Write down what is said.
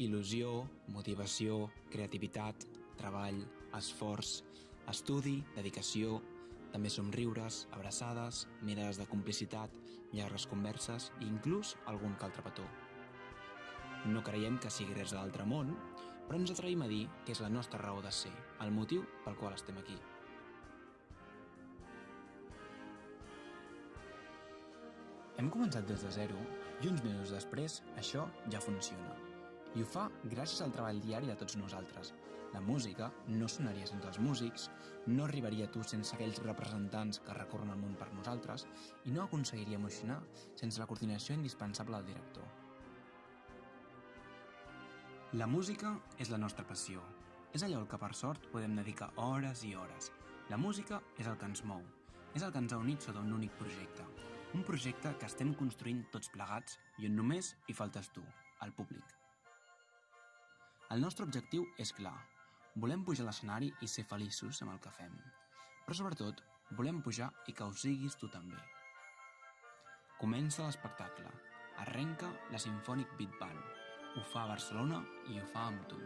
Il·lusió, motivació, creativitat, treball, esforç, estudi, dedicació, també somriures, abraçades, mirades de complicitat, llargues converses i inclús algun que altre petó. No creiem que sigui res de l'altre món, però ens atrevim a dir que és la nostra raó de ser, el motiu pel qual estem aquí. Hem començat des de zero i uns mesos després això ja funciona. I ho fa gràcies al treball diari de tots nosaltres. La música no sonaria sense els músics, no arribaria a tu sense aquells representants que recorren el món per nosaltres i no aconseguiria emocionar sense la coordinació indispensable del director. La música és la nostra passió. És allò al que per sort podem dedicar hores i hores. La música és el que ens mou, és el que ens ha unit sota un únic projecte. Un projecte que estem construint tots plegats i on només hi faltes tu, el públic. El nostre objectiu és clar. Volem pujar a l'escenari i ser feliços amb el que fem. Però sobretot, volem pujar i que ho siguis tu també. Comença l'espectacle. Arrenca la Symphonic Beat Band. Ho fa a Barcelona i ho fa amb tu.